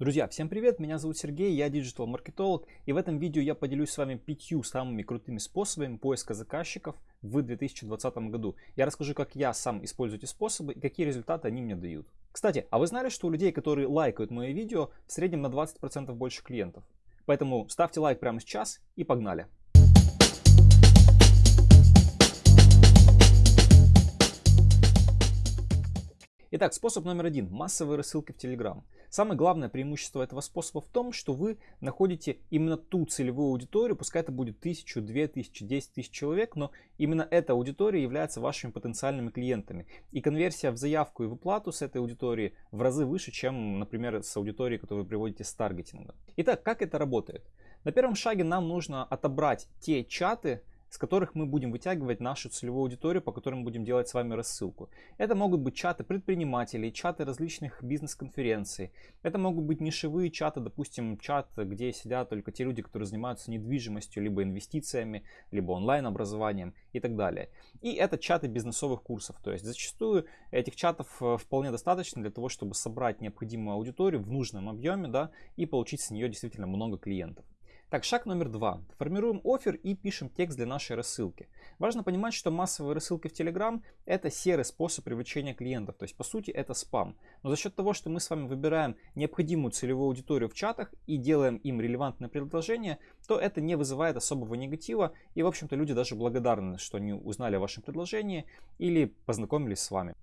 Друзья, всем привет, меня зовут Сергей, я диджитал-маркетолог, и в этом видео я поделюсь с вами пятью самыми крутыми способами поиска заказчиков в 2020 году. Я расскажу, как я сам использую эти способы и какие результаты они мне дают. Кстати, а вы знали, что у людей, которые лайкают мои видео, в среднем на 20% больше клиентов? Поэтому ставьте лайк прямо сейчас и погнали! Итак, способ номер один. Массовые рассылки в Telegram. Самое главное преимущество этого способа в том, что вы находите именно ту целевую аудиторию, пускай это будет тысячу, две тысячи, десять тысяч человек, но именно эта аудитория является вашими потенциальными клиентами. И конверсия в заявку и в оплату с этой аудитории в разы выше, чем, например, с аудиторией, которую вы приводите с таргетинга. Итак, как это работает? На первом шаге нам нужно отобрать те чаты, с которых мы будем вытягивать нашу целевую аудиторию, по которым будем делать с вами рассылку. Это могут быть чаты предпринимателей, чаты различных бизнес-конференций. Это могут быть нишевые чаты, допустим, чат, где сидят только те люди, которые занимаются недвижимостью, либо инвестициями, либо онлайн-образованием и так далее. И это чаты бизнесовых курсов. То есть зачастую этих чатов э, вполне достаточно для того, чтобы собрать необходимую аудиторию в нужном объеме да, и получить с нее действительно много клиентов. Так, шаг номер два. Формируем офер и пишем текст для нашей рассылки. Важно понимать, что массовые рассылки в Telegram это серый способ привлечения клиентов. То есть, по сути, это спам. Но за счет того, что мы с вами выбираем необходимую целевую аудиторию в чатах и делаем им релевантное предложение, то это не вызывает особого негатива. И, в общем-то, люди даже благодарны, что они узнали о вашем предложении или познакомились с вами.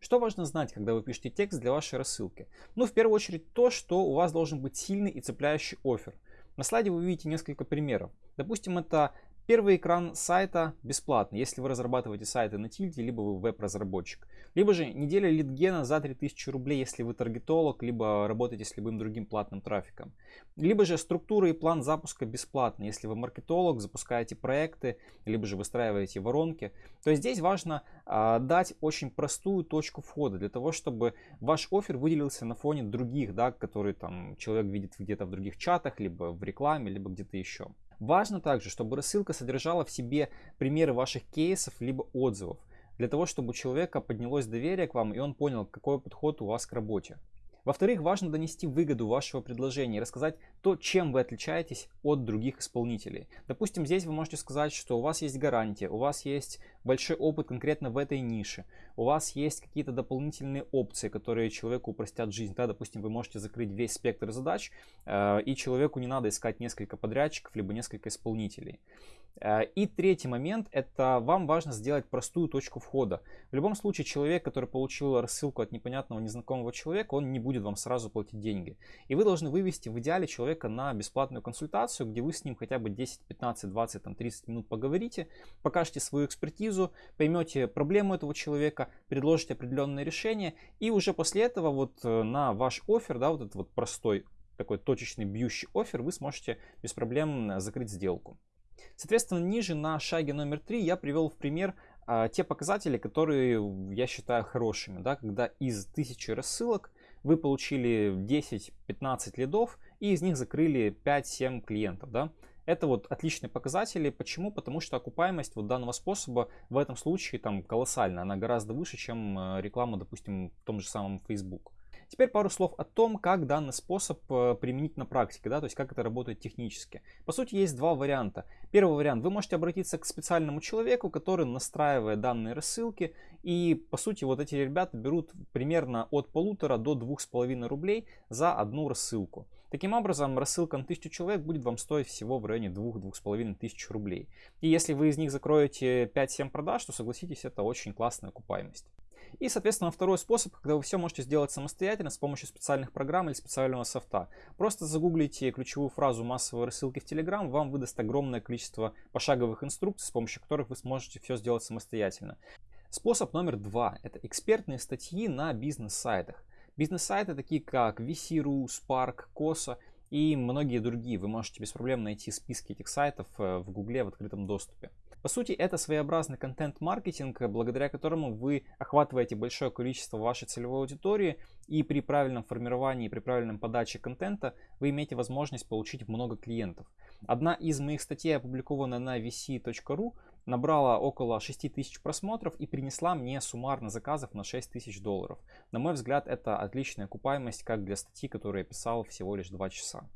Что важно знать, когда вы пишете текст для вашей рассылки? Ну, в первую очередь, то, что у вас должен быть сильный и цепляющий офер. На слайде вы видите несколько примеров. Допустим, это Первый экран сайта бесплатный, если вы разрабатываете сайты на тильде, либо вы веб-разработчик. Либо же неделя лидгена за 3000 рублей, если вы таргетолог, либо работаете с любым другим платным трафиком. Либо же структура и план запуска бесплатный, если вы маркетолог, запускаете проекты, либо же выстраиваете воронки. То есть здесь важно а, дать очень простую точку входа для того, чтобы ваш офер выделился на фоне других, да, которые там человек видит где-то в других чатах, либо в рекламе, либо где-то еще. Важно также, чтобы рассылка содержала в себе примеры ваших кейсов либо отзывов, для того, чтобы у человека поднялось доверие к вам и он понял, какой подход у вас к работе. Во-вторых, важно донести выгоду вашего предложения и рассказать то, чем вы отличаетесь от других исполнителей. Допустим, здесь вы можете сказать, что у вас есть гарантия, у вас есть большой опыт конкретно в этой нише, у вас есть какие-то дополнительные опции, которые человеку упростят жизнь. Да, допустим, вы можете закрыть весь спектр задач, э, и человеку не надо искать несколько подрядчиков, либо несколько исполнителей. Э, и третий момент, это вам важно сделать простую точку входа. В любом случае, человек, который получил рассылку от непонятного незнакомого человека, он не будет вам сразу платить деньги. И вы должны вывести в идеале человека на бесплатную консультацию, где вы с ним хотя бы 10, 15, 20, там, 30 минут поговорите, покажете свою экспертизу, поймете проблему этого человека, предложите определенное решение, и уже после этого вот э, на ваш офер, да, вот этот вот простой такой точечный бьющий офер, вы сможете без проблем закрыть сделку. Соответственно, ниже на шаге номер 3 я привел в пример а, те показатели, которые я считаю хорошими. Да, когда из 1000 рассылок вы получили 10-15 лидов и из них закрыли 5-7 клиентов. Да. Это вот отличные показатели. Почему? Потому что окупаемость вот данного способа в этом случае там колоссальная. Она гораздо выше, чем э, реклама, допустим, в том же самом Facebook. Теперь пару слов о том, как данный способ э, применить на практике, да, то есть как это работает технически. По сути, есть два варианта. Первый вариант, вы можете обратиться к специальному человеку, который настраивает данные рассылки, и по сути вот эти ребята берут примерно от полутора до двух с половиной рублей за одну рассылку. Таким образом, рассылка на 1000 человек будет вам стоить всего в районе 2-2,5 тысяч рублей. И если вы из них закроете 5-7 продаж, то согласитесь, это очень классная окупаемость. И, соответственно, второй способ, когда вы все можете сделать самостоятельно с помощью специальных программ или специального софта. Просто загуглите ключевую фразу массовой рассылки в Telegram, вам выдаст огромное количество пошаговых инструкций, с помощью которых вы сможете все сделать самостоятельно. Способ номер два – это экспертные статьи на бизнес-сайтах. Бизнес-сайты такие как VC.ru, Spark, Cosa и многие другие. Вы можете без проблем найти списки этих сайтов э, в Гугле в открытом доступе. По сути, это своеобразный контент-маркетинг, благодаря которому вы охватываете большое количество вашей целевой аудитории, и при правильном формировании, при правильном подаче контента вы имеете возможность получить много клиентов. Одна из моих статей опубликована на vc.ru, набрала около 6 тысяч просмотров и принесла мне суммарно заказов на 6 тысяч долларов. На мой взгляд, это отличная окупаемость как для статьи, которую я писал всего лишь 2 часа.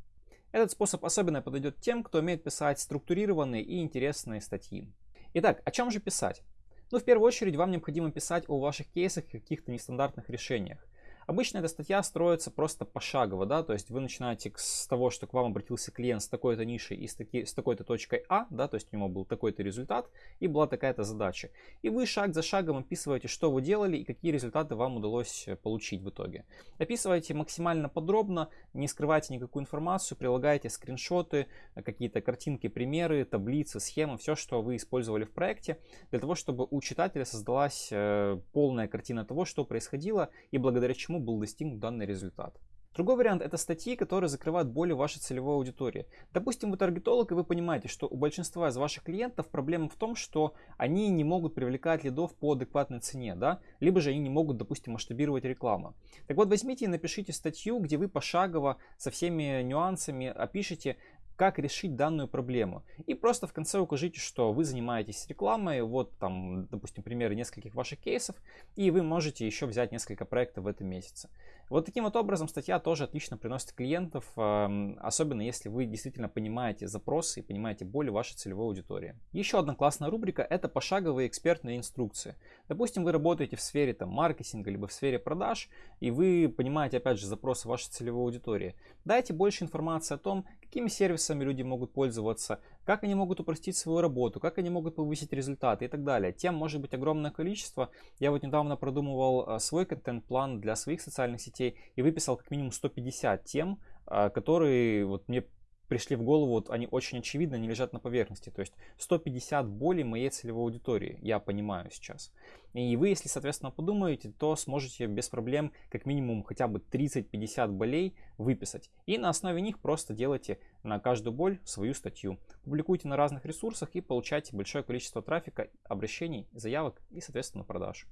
Этот способ особенно подойдет тем, кто умеет писать структурированные и интересные статьи. Итак, о чем же писать? Ну, в первую очередь, вам необходимо писать о ваших кейсах и каких-то нестандартных решениях. Обычно эта статья строится просто пошагово, да, то есть вы начинаете с того, что к вам обратился клиент с такой-то нишей и с, таки, с такой-то точкой А, да, то есть у него был такой-то результат и была такая-то задача. И вы шаг за шагом описываете, что вы делали и какие результаты вам удалось э, получить в итоге. Описывайте максимально подробно, не скрывайте никакую информацию, прилагайте скриншоты, э, какие-то картинки, примеры, таблицы, схемы, все, что вы использовали в проекте, для того, чтобы у читателя создалась э, полная картина того, что происходило и благодаря чему был достигнут данный результат. Другой вариант это статьи, которые закрывают боли вашей целевой аудитории. Допустим, вы таргетолог и вы понимаете, что у большинства из ваших клиентов проблема в том, что они не могут привлекать лидов по адекватной цене, да, либо же они не могут, допустим, масштабировать рекламу. Так вот, возьмите и напишите статью, где вы пошагово со всеми нюансами опишите, как решить данную проблему. И просто в конце укажите, что вы занимаетесь рекламой, вот там, допустим, примеры нескольких ваших кейсов, и вы можете еще взять несколько проектов в этом месяце. Вот таким вот образом статья тоже отлично приносит клиентов, особенно если вы действительно понимаете запросы и понимаете боли вашей целевой аудитории. Еще одна классная рубрика – это пошаговые экспертные инструкции. Допустим, вы работаете в сфере там, маркетинга, либо в сфере продаж, и вы понимаете, опять же, запросы вашей целевой аудитории. Дайте больше информации о том, какими сервисами люди могут пользоваться, как они могут упростить свою работу, как они могут повысить результаты и так далее. Тем может быть огромное количество. Я вот недавно продумывал э, свой контент-план для своих социальных сетей и выписал как минимум 150 тем, э, которые вот мне пришли в голову, вот они очень очевидно не лежат на поверхности. То есть 150 болей моей целевой аудитории, я понимаю сейчас. И вы, если, соответственно, подумаете, то сможете без проблем как минимум хотя бы 30-50 болей выписать. И на основе них просто делайте на каждую боль свою статью. Публикуйте на разных ресурсах и получайте большое количество трафика, обращений, заявок и, соответственно, продаж.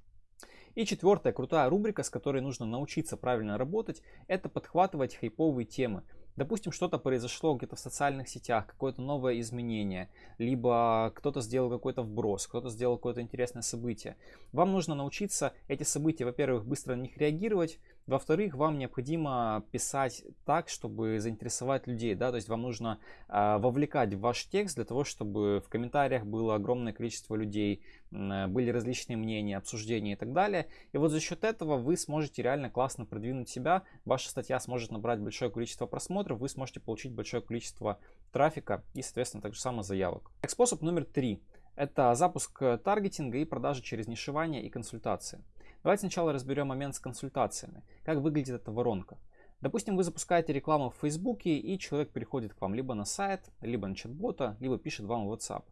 И четвертая крутая рубрика, с которой нужно научиться правильно работать, это подхватывать хайповые темы. Допустим, что-то произошло где-то в социальных сетях, какое-то новое изменение, либо кто-то сделал какой-то вброс, кто-то сделал какое-то интересное событие. Вам нужно научиться эти события, во-первых, быстро на них реагировать, во-вторых, вам необходимо писать так, чтобы заинтересовать людей, да, то есть вам нужно э, вовлекать в ваш текст для того, чтобы в комментариях было огромное количество людей, э, были различные мнения, обсуждения и так далее. И вот за счет этого вы сможете реально классно продвинуть себя, ваша статья сможет набрать большое количество просмотров, вы сможете получить большое количество трафика и, соответственно, также само заявок. Так, способ номер три – это запуск таргетинга и продажи через нишевание и консультации. Давайте сначала разберем момент с консультациями. Как выглядит эта воронка. Допустим, вы запускаете рекламу в Фейсбуке, и человек приходит к вам либо на сайт, либо на чат-бота, либо пишет вам в WhatsApp.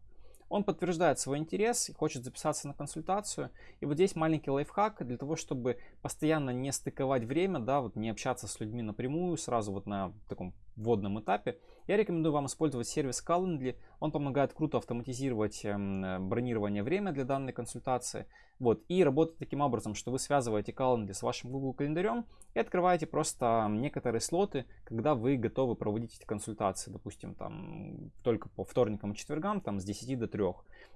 Он подтверждает свой интерес и хочет записаться на консультацию. И вот здесь маленький лайфхак для того, чтобы постоянно не стыковать время, да, вот не общаться с людьми напрямую, сразу вот на таком вводном этапе, я рекомендую вам использовать сервис Calendly. Он помогает круто автоматизировать эм, бронирование время для данной консультации. Вот, и работает таким образом, что вы связываете Calendly с вашим Google календарем и открываете просто некоторые слоты, когда вы готовы проводить эти консультации, допустим, там только по вторникам и четвергам, там с 10 до 3.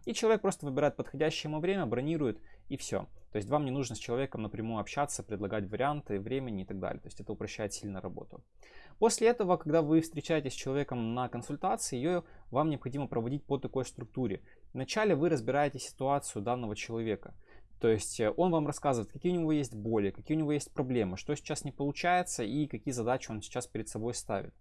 И человек просто выбирает подходящее ему время, бронирует и все. То есть вам не нужно с человеком напрямую общаться, предлагать варианты, времени и так далее. То есть это упрощает сильно работу. После этого, когда вы встречаетесь с человеком на консультации, ее вам необходимо проводить по такой структуре. Вначале вы разбираете ситуацию данного человека. То есть э, он вам рассказывает, какие у него есть боли, какие у него есть проблемы, что сейчас не получается и какие задачи он сейчас перед собой ставит.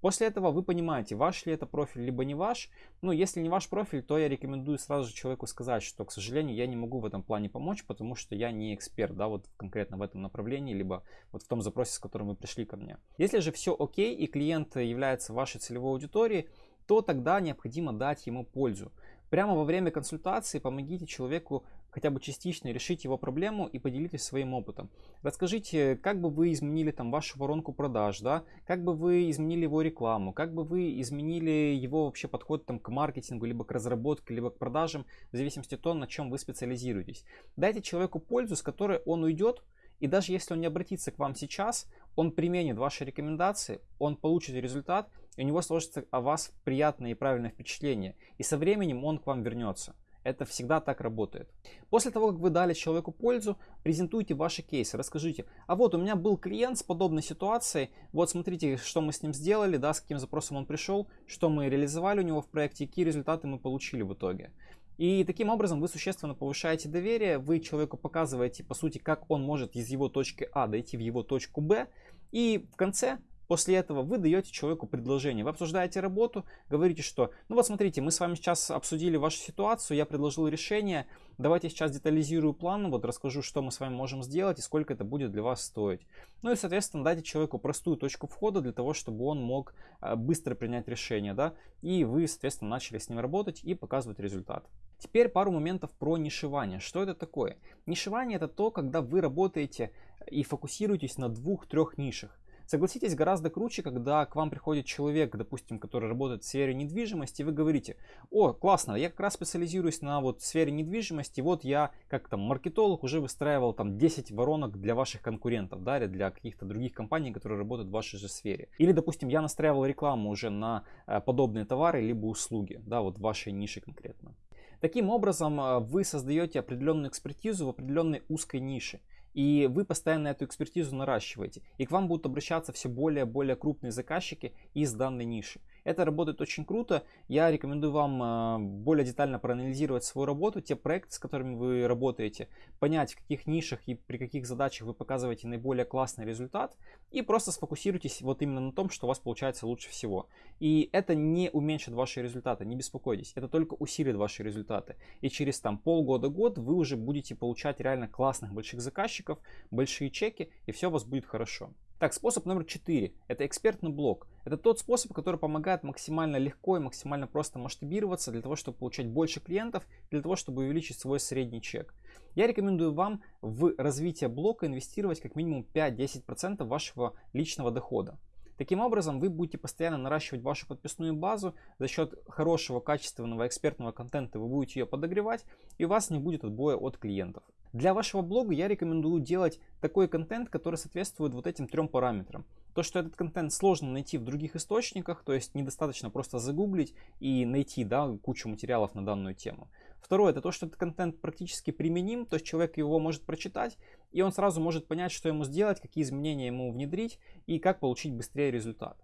После этого вы понимаете, ваш ли это профиль, либо не ваш. Ну, если не ваш профиль, то я рекомендую сразу же человеку сказать, что, к сожалению, я не могу в этом плане помочь, потому что я не эксперт, да, вот конкретно в этом направлении, либо вот в том запросе, с которым вы пришли ко мне. Если же все окей и клиент является вашей целевой аудиторией, то тогда необходимо дать ему пользу. Прямо во время консультации помогите человеку хотя бы частично решить его проблему и поделитесь своим опытом. Расскажите, как бы вы изменили там вашу воронку продаж, да, как бы вы изменили его рекламу, как бы вы изменили его вообще подход там к маркетингу, либо к разработке, либо к продажам, в зависимости от того, на чем вы специализируетесь. Дайте человеку пользу, с которой он уйдет, и даже если он не обратится к вам сейчас, он применит ваши рекомендации, он получит результат, и у него сложится о вас приятное и правильное впечатление. И со временем он к вам вернется. Это всегда так работает. После того, как вы дали человеку пользу, презентуйте ваши кейсы, расскажите, а вот у меня был клиент с подобной ситуацией, вот смотрите, что мы с ним сделали, да, с каким запросом он пришел, что мы реализовали у него в проекте, какие результаты мы получили в итоге. И таким образом вы существенно повышаете доверие, вы человеку показываете, по сути, как он может из его точки А дойти в его точку Б, и в конце После этого вы даете человеку предложение. Вы обсуждаете работу, говорите, что ну вот смотрите, мы с вами сейчас обсудили вашу ситуацию, я предложил решение, давайте сейчас детализирую план, вот расскажу, что мы с вами можем сделать и сколько это будет для вас стоить. Ну и, соответственно, дайте человеку простую точку входа для того, чтобы он мог а, быстро принять решение, да, и вы, соответственно, начали с ним работать и показывать результат. Теперь пару моментов про нишевание. Что это такое? Нишевание это то, когда вы работаете и фокусируетесь на двух-трех нишах. Согласитесь, гораздо круче, когда к вам приходит человек, допустим, который работает в сфере недвижимости, и вы говорите, о, классно, я как раз специализируюсь на вот сфере недвижимости, вот я как там маркетолог уже выстраивал там 10 воронок для ваших конкурентов, да, или для каких-то других компаний, которые работают в вашей же сфере. Или, допустим, я настраивал рекламу уже на э, подобные товары либо услуги, да, вот в вашей нише конкретно. Таким образом, э, вы создаете определенную экспертизу в определенной узкой нише. И вы постоянно эту экспертизу наращиваете. И к вам будут обращаться все более и более крупные заказчики из данной ниши. Это работает очень круто. Я рекомендую вам э, более детально проанализировать свою работу, те проекты, с которыми вы работаете, понять, в каких нишах и при каких задачах вы показываете наиболее классный результат, и просто сфокусируйтесь вот именно на том, что у вас получается лучше всего. И это не уменьшит ваши результаты, не беспокойтесь, это только усилит ваши результаты. И через там полгода-год вы уже будете получать реально классных больших заказчиков, большие чеки, и все у вас будет хорошо. Так, способ номер 4. Это экспертный блог. Это тот способ, который помогает максимально легко и максимально просто масштабироваться для того, чтобы получать больше клиентов, для того, чтобы увеличить свой средний чек. Я рекомендую вам в развитие блога инвестировать как минимум 5-10% вашего личного дохода. Таким образом, вы будете постоянно наращивать вашу подписную базу, за счет хорошего, качественного, экспертного контента вы будете ее подогревать, и у вас не будет отбоя от клиентов. Для вашего блога я рекомендую делать такой контент, который соответствует вот этим трем параметрам. То, что этот контент сложно найти в других источниках, то есть недостаточно просто загуглить и найти да, кучу материалов на данную тему. Второе, это то, что этот контент практически применим, то есть человек его может прочитать, и он сразу может понять, что ему сделать, какие изменения ему внедрить и как получить быстрее результат.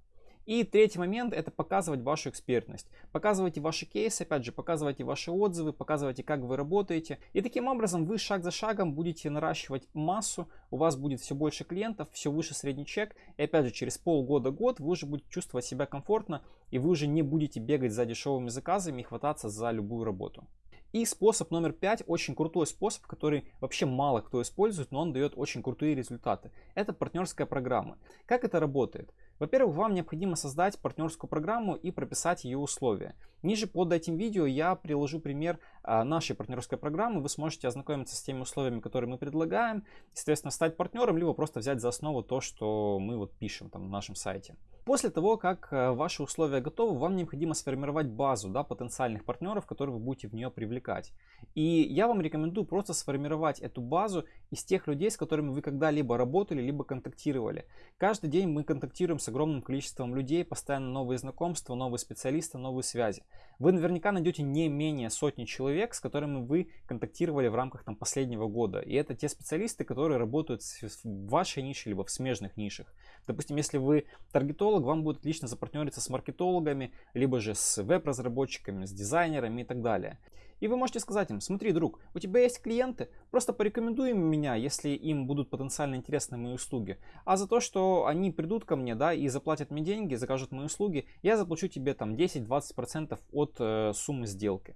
И третий момент это показывать вашу экспертность. Показывайте ваши кейсы, опять же, показывайте ваши отзывы, показывайте, как вы работаете. И таким образом вы шаг за шагом будете наращивать массу, у вас будет все больше клиентов, все выше средний чек. И опять же, через полгода-год вы уже будете чувствовать себя комфортно, и вы уже не будете бегать за дешевыми заказами и хвататься за любую работу. И способ номер пять, очень крутой способ, который вообще мало кто использует, но он дает очень крутые результаты. Это партнерская программа. Как это работает? Во-первых, вам необходимо создать партнерскую программу и прописать ее условия. Ниже под этим видео я приложу пример а, нашей партнерской программы. Вы сможете ознакомиться с теми условиями, которые мы предлагаем, соответственно, стать партнером, либо просто взять за основу то, что мы вот пишем там на нашем сайте. После того, как э, ваши условия готовы, вам необходимо сформировать базу да, потенциальных партнеров, которые вы будете в нее привлекать. И я вам рекомендую просто сформировать эту базу из тех людей, с которыми вы когда-либо работали, либо контактировали. Каждый день мы контактируем с огромным количеством людей, постоянно новые знакомства, новые специалисты, новые связи. Вы наверняка найдете не менее сотни человек, с которыми вы контактировали в рамках там, последнего года. И это те специалисты, которые работают в вашей нише, либо в смежных нишах. Допустим, если вы таргетолог, вам будет отлично запартнериться с маркетологами, либо же с веб-разработчиками, с дизайнерами и так далее. И вы можете сказать им, смотри, друг, у тебя есть клиенты, просто порекомендуй меня, если им будут потенциально интересны мои услуги. А за то, что они придут ко мне, да, и заплатят мне деньги, закажут мои услуги, я заплачу тебе там 10-20% от э, суммы сделки.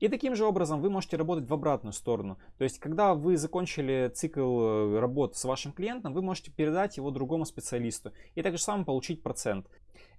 И таким же образом вы можете работать в обратную сторону. То есть, когда вы закончили цикл э, работ с вашим клиентом, вы можете передать его другому специалисту и также самое получить процент.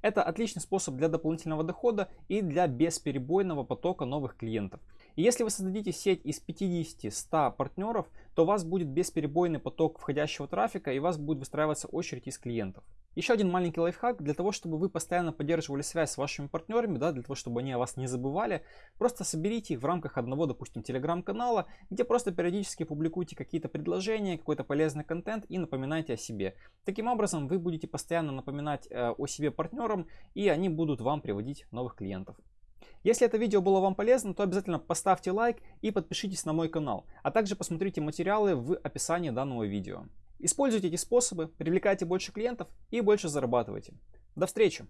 Это отличный способ для дополнительного дохода и для бесперебойного потока новых клиентов. Если вы создадите сеть из 50-100 партнеров, то у вас будет бесперебойный поток входящего трафика и у вас будет выстраиваться очередь из клиентов. Еще один маленький лайфхак для того, чтобы вы постоянно поддерживали связь с вашими партнерами, да, для того, чтобы они о вас не забывали, просто соберите их в рамках одного, допустим, телеграм-канала, где просто периодически публикуйте какие-то предложения, какой-то полезный контент и напоминайте о себе. Таким образом, вы будете постоянно напоминать э, о себе партнерам, и они будут вам приводить новых клиентов. Если это видео было вам полезно, то обязательно поставьте лайк и подпишитесь на мой канал, а также посмотрите материалы в описании данного видео. Используйте эти способы, привлекайте больше клиентов и больше зарабатывайте. До встречи!